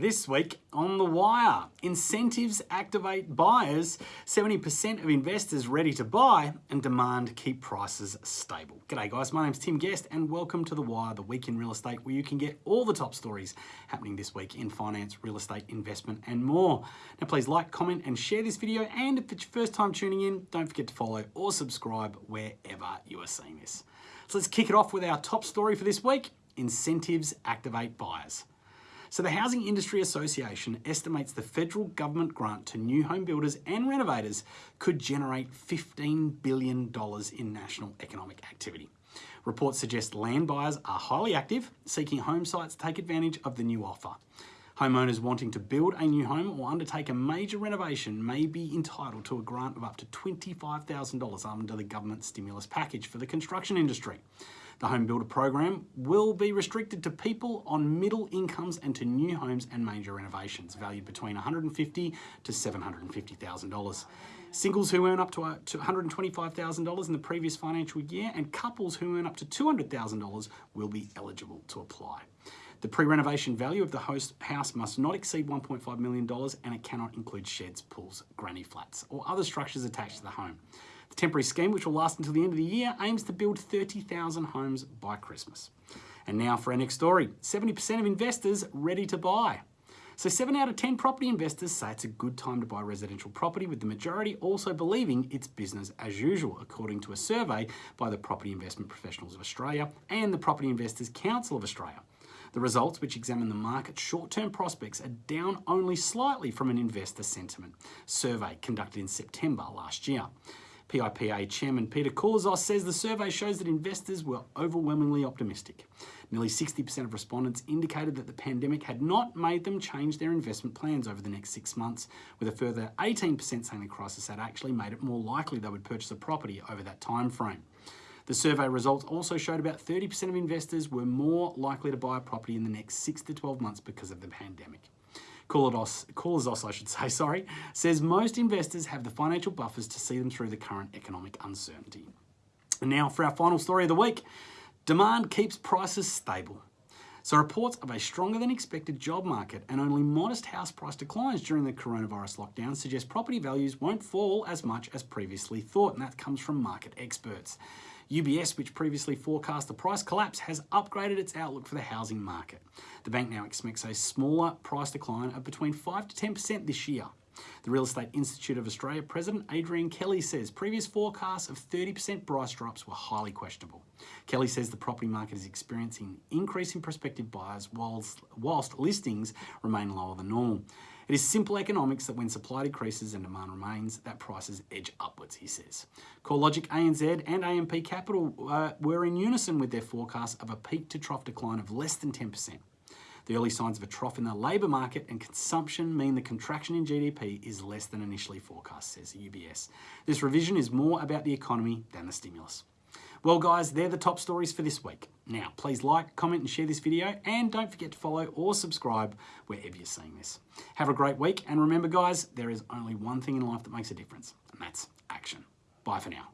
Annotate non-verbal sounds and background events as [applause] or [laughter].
This week on The Wire, incentives activate buyers, 70% of investors ready to buy, and demand keep prices stable. G'day guys, my name's Tim Guest and welcome to The Wire, the week in real estate where you can get all the top stories happening this week in finance, real estate, investment and more. Now please like, comment and share this video and if it's your first time tuning in, don't forget to follow or subscribe wherever you are seeing this. So let's kick it off with our top story for this week, incentives activate buyers. So the Housing Industry Association estimates the federal government grant to new home builders and renovators could generate $15 billion in national economic activity. Reports suggest land buyers are highly active, seeking home sites to take advantage of the new offer. Homeowners wanting to build a new home or undertake a major renovation may be entitled to a grant of up to $25,000 under the government stimulus package for the construction industry. The home builder program will be restricted to people on middle incomes and to new homes and major renovations valued between $150,000 to $750,000. Singles who earn up to uh, $125,000 in the previous financial year and couples who earn up to $200,000 will be eligible to apply. The pre-renovation value of the host house must not exceed $1.5 million and it cannot include sheds, pools, granny flats or other structures attached to the home. The temporary scheme, which will last until the end of the year, aims to build 30,000 homes by Christmas. And now for our next story, 70% of investors ready to buy. So 7 out of 10 property investors say it's a good time to buy residential property, with the majority also believing it's business as usual, according to a survey by the Property Investment Professionals of Australia and the Property Investors Council of Australia. The results, which examine the market's short-term prospects, are down only slightly from an investor sentiment survey conducted in September last year. PIPA Chairman Peter Koulizos says the survey shows that investors were overwhelmingly optimistic. Nearly 60% of respondents indicated that the pandemic had not made them change their investment plans over the next six months, with a further 18% saying the crisis had actually made it more likely they would purchase a property over that time frame. The survey results also showed about 30% of investors were more likely to buy a property in the next 6 to 12 months because of the pandemic. Koulizos, I should [laughs] say, sorry, says most investors have the financial buffers to see them through the current economic uncertainty. And now for our final story of the week. Demand keeps prices stable. So reports of a stronger than expected job market and only modest house price declines during the coronavirus lockdown suggest property values won't fall as much as previously thought, and that comes from market experts. UBS, which previously forecast a price collapse, has upgraded its outlook for the housing market. The bank now expects a smaller price decline of between 5 to 10% this year. The Real Estate Institute of Australia President Adrian Kelly says previous forecasts of 30% price drops were highly questionable. Kelly says the property market is experiencing increasing prospective buyers whilst, whilst listings remain lower than normal. It is simple economics that when supply decreases and demand remains, that prices edge upwards, he says. CoreLogic, ANZ and AMP Capital uh, were in unison with their forecast of a peak to trough decline of less than 10%. The early signs of a trough in the labour market and consumption mean the contraction in GDP is less than initially forecast, says UBS. This revision is more about the economy than the stimulus. Well guys, they're the top stories for this week. Now, please like, comment and share this video and don't forget to follow or subscribe wherever you're seeing this. Have a great week and remember guys, there is only one thing in life that makes a difference and that's action. Bye for now.